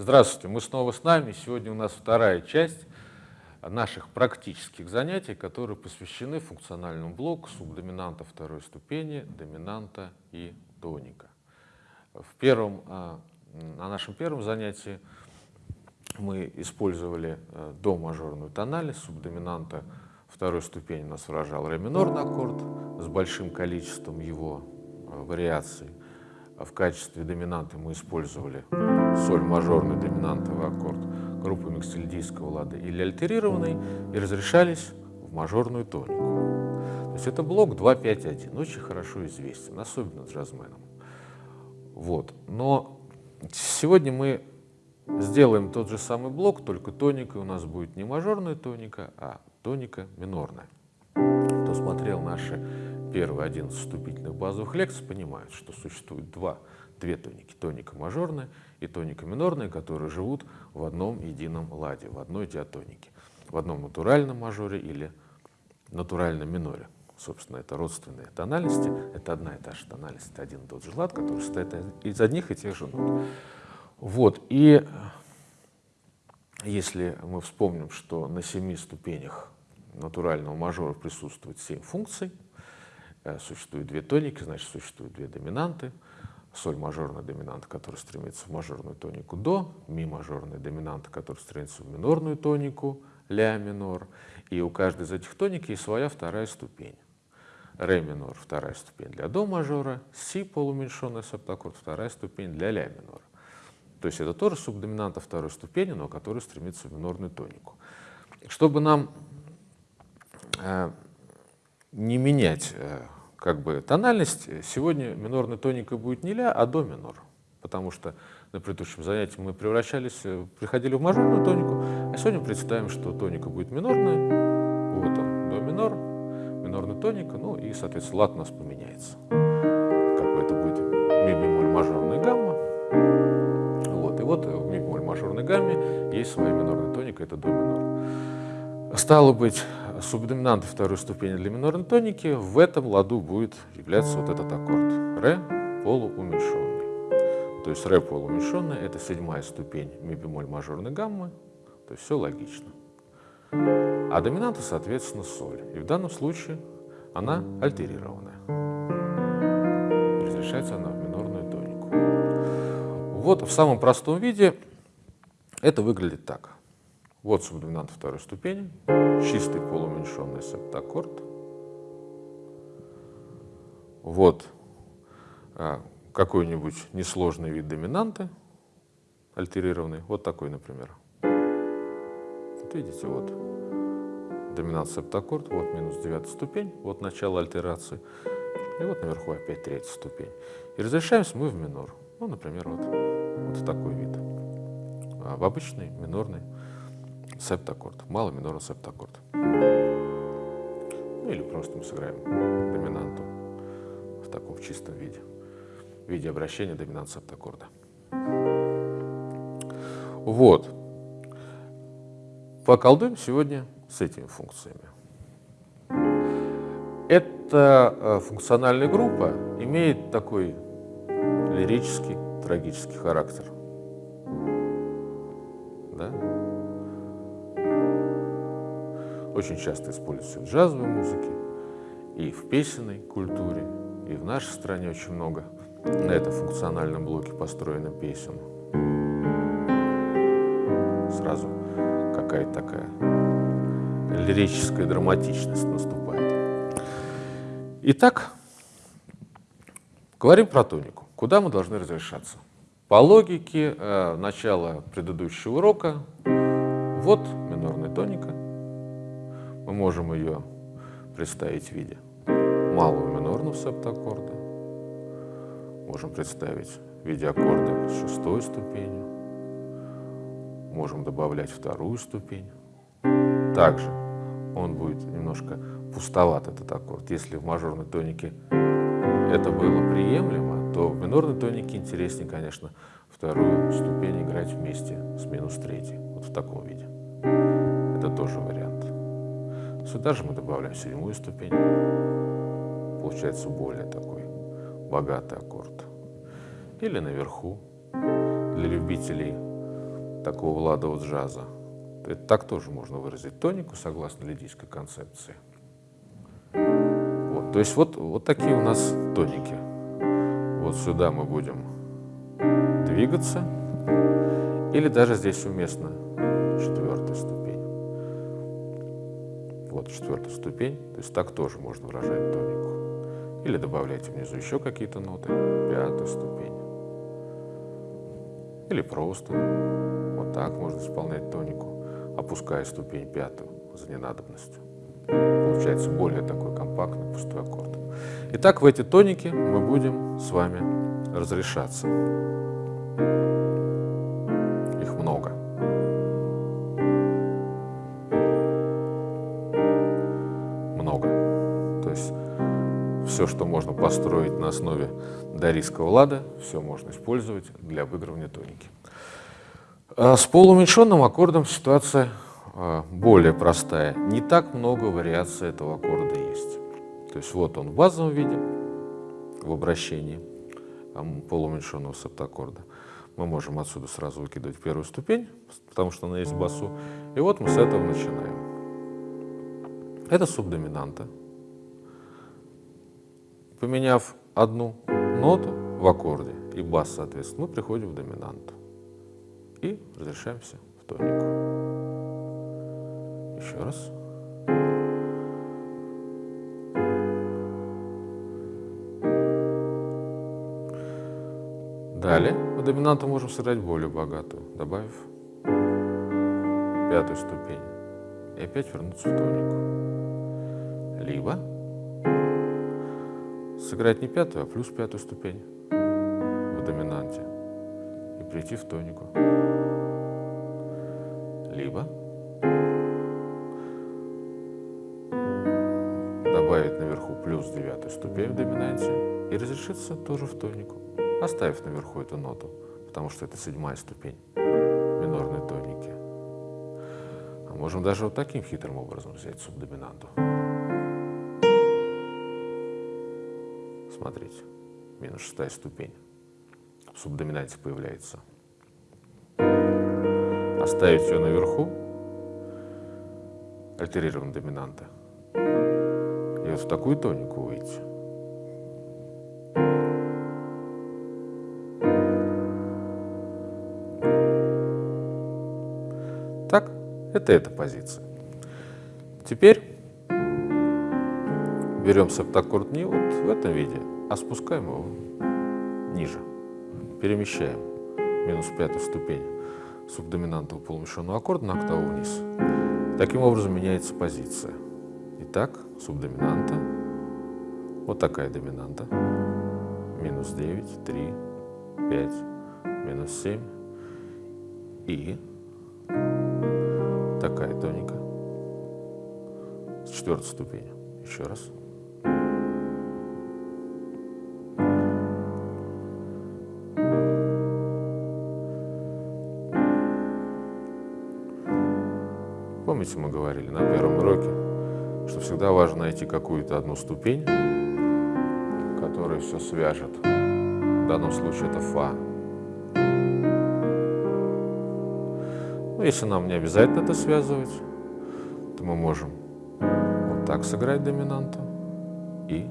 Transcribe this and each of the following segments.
Здравствуйте, мы снова с нами. Сегодня у нас вторая часть наших практических занятий, которые посвящены функциональному блоку субдоминанта второй ступени, доминанта и тоника. В первом, а, на нашем первом занятии мы использовали э, до мажорную тональность субдоминанта второй ступени нас выражал ре минорный аккорд с большим количеством его э, вариаций. А в качестве доминанты мы использовали соль мажорный доминантовый аккорд группы микстильдийского лада или альтерированный и разрешались в мажорную тонику. То есть это блок 2-5-1, очень хорошо известен, особенно джазменам. Вот. Но сегодня мы сделаем тот же самый блок, только тоникой у нас будет не мажорная тоника, а тоника минорная. Кто смотрел наши первые 11 вступительных базовых лекций, понимает, что существует два, две тоники. Тоника мажорная и тоника минорная, которые живут в одном едином ладе, в одной диатонике, в одном натуральном мажоре или натуральном миноре. Собственно, это родственные тональности, это одна и та же тональность, это один и тот же лад, который состоит из одних и тех же нот. Вот, и если мы вспомним, что на семи ступенях натурального мажора присутствует семь функций, э, существует две тоники, значит, существуют две доминанты, соль мажорная доминанта, которая стремится в мажорную тонику до, ми мажорная доминанта, которая стремится в минорную тонику, ля минор, и у каждой из этих тоник есть своя вторая ступень. Ре минор, вторая ступень для до мажора, си полуменьшенный септаккорд, вторая ступень для ля минора. То есть это тоже субдоминанта второй ступени, но который стремится в минорную тонику. Чтобы нам э, не менять э, как бы тональность, сегодня минорной тоникой будет не ля, а до минор. Потому что на предыдущем занятии мы превращались, э, приходили в мажорную тонику, а сегодня представим, что тоника будет минорная, вот он, до минор, минорная тоника, ну и, соответственно, лад у нас поменяется. Как бы это будет ми бемоль мажорная гамма, вот в ми бемоль мажорной гамме есть своя минорная тоника, это до минор. Стало быть, субдоминантой второй ступени для минорной тоники в этом ладу будет являться вот этот аккорд. Ре полууменьшенный. То есть ре полууменьшенный – это седьмая ступень ми бемоль мажорной гаммы, то есть все логично. А доминанта, соответственно, соль. И в данном случае она альтерированная. Разрешается она в минорную тонику. Вот в самом простом виде это выглядит так. Вот субдоминант второй ступени, чистый полуменьшенный септаккорд. Вот а, какой-нибудь несложный вид доминанты, альтерированный, вот такой, например. Вот видите, вот доминант септаккорд, вот минус девятая ступень, вот начало альтерации, и вот наверху опять третья ступень. И разрешаемся мы в минор. Ну, например, вот, вот такой вид. А в обычный минорный септаккорд, малый минорный септаккорд. Ну, или просто мы сыграем доминанту в таком чистом виде, в виде обращения доминант септаккорда. Вот. Поколдуем сегодня с этими функциями. Эта э, функциональная группа имеет такой лирический, трагический характер. Да? Очень часто используется в джазовой музыке, и в песенной культуре, и в нашей стране очень много на этом функциональном блоке построено песен. Сразу какая-то такая лирическая драматичность наступает. Итак, говорим про тонику. Куда мы должны разрешаться? По логике э, начала предыдущего урока, вот минорная тоника. Мы можем ее представить в виде малого минорного септаккорда. Можем представить в виде аккорда с шестой ступенью. Можем добавлять вторую ступень. Также он будет немножко пустоват, этот аккорд. Если в мажорной тонике это было приемлемо, то в минорной тонике интереснее, конечно, вторую ступень играть вместе с минус третьей, вот в таком виде. Это тоже вариант. Сюда же мы добавляем седьмую ступень. Получается более такой богатый аккорд. Или наверху, для любителей такого ладового джаза. Это так тоже можно выразить тонику, согласно лидийской концепции. Вот, то есть вот, вот такие у нас тоники. Вот сюда мы будем двигаться, или даже здесь уместно ступень. Вот четвертая ступень, то есть так тоже можно выражать тонику. Или добавляйте внизу еще какие-то ноты, пятая ступень. Или просто вот так можно исполнять тонику, опуская ступень пятую за ненадобностью. Получается более такой компактный пустой аккорд. Итак, в эти тоники мы будем с вами разрешаться. Все, что можно построить на основе дарийского лада, все можно использовать для обыгрывания тоники. А с полууменьшенным аккордом ситуация а, более простая. Не так много вариаций этого аккорда есть. То есть вот он в базовом виде, в обращении полууменьшенного септаккорда. Мы можем отсюда сразу выкидывать первую ступень, потому что она есть в басу. И вот мы с этого начинаем. Это субдоминанта. Поменяв одну ноту в аккорде и бас, соответственно, мы приходим в доминанту и разрешаемся в тонику. Еще раз. Далее в доминанту можем сыграть более богатую, добавив пятую ступень и опять вернуться в тонику. Либо сыграть не пятую, а плюс пятую ступень в доминанте и прийти в тонику. Либо добавить наверху плюс девятую ступень в доминанте и разрешиться тоже в тонику, оставив наверху эту ноту, потому что это седьмая ступень минорной тоники. А можем даже вот таким хитрым образом взять субдоминанту. Смотрите, минус шестая ступень. В субдоминанте появляется. Оставить ее наверху, альтерированная доминанта, и вот в такую тонику выйти. Так, это эта позиция. Теперь берем септаккорд не вот в этом виде, а спускаем его ниже. Перемещаем минус пятую ступень субдоминантного полумещенного аккорда на октаву вниз. Таким образом меняется позиция. Итак, субдоминанта, вот такая доминанта, минус 9, 3, 5, минус 7 и такая тоника с четвертой ступени. Еще раз. Помните, мы говорили на первом уроке, что всегда важно найти какую-то одну ступень, которая все свяжет. В данном случае это фа. Но если нам не обязательно это связывать, то мы можем вот так сыграть доминанту и,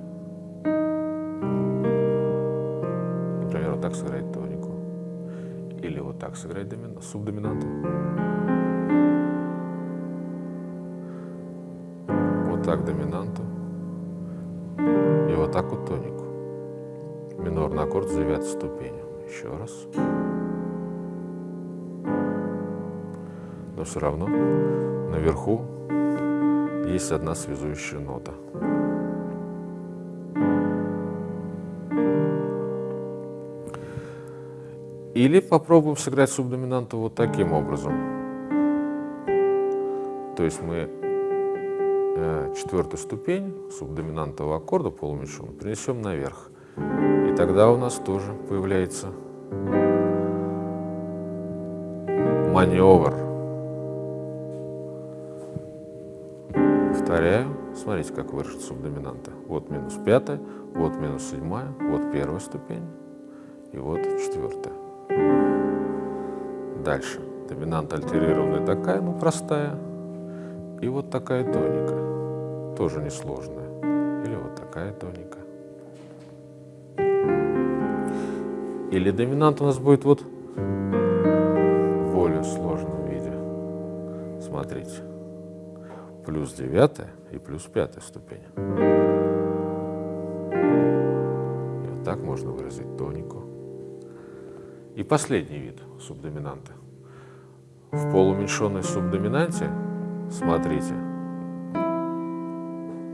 например, вот так сыграть тонику. Или вот так сыграть домин... субдоминанту. Так доминанту и вот так вот тонику. Минорный аккорд с девятой ступенью. Еще раз. Но все равно наверху есть одна связующая нота. Или попробуем сыграть субдоминанту вот таким образом. То есть мы четвертую ступень субдоминантового аккорда полумесяцем принесем наверх. И тогда у нас тоже появляется маневр. Повторяю. Смотрите, как выражена субдоминанта. Вот минус пятая, вот минус седьмая, вот первая ступень и вот четвертая. Дальше. Доминанта альтерированная такая, ну простая. И вот такая тоника, тоже несложная. Или вот такая тоника. Или доминант у нас будет вот в более сложном виде. Смотрите. Плюс девятая и плюс пятая ступень. И вот так можно выразить тонику. И последний вид субдоминанты. В полуменьшенной субдоминанте, смотрите,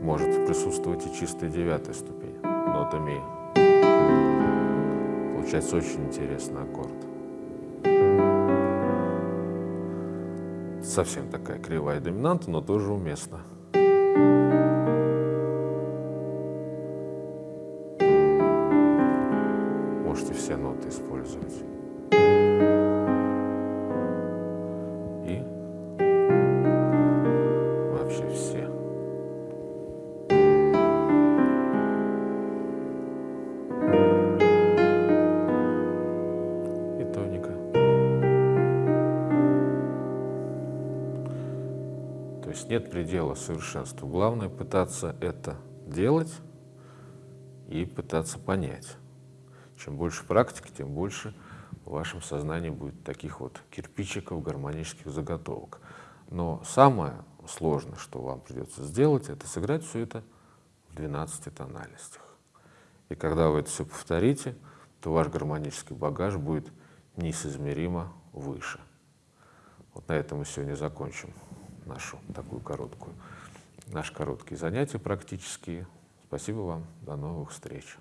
может присутствовать и чистая девятая ступень, нота ми. Получается очень интересный аккорд. Совсем такая кривая доминанта, но тоже уместна. Есть нет предела совершенству. Главное пытаться это делать и пытаться понять. Чем больше практики, тем больше в вашем сознании будет таких вот кирпичиков, гармонических заготовок. Но самое сложное, что вам придется сделать, это сыграть все это в 12 тональностях. И когда вы это все повторите, то ваш гармонический багаж будет неизмеримо выше. Вот на этом мы сегодня закончим нашу такую короткую, наши короткие занятия практические. Спасибо вам, до новых встреч.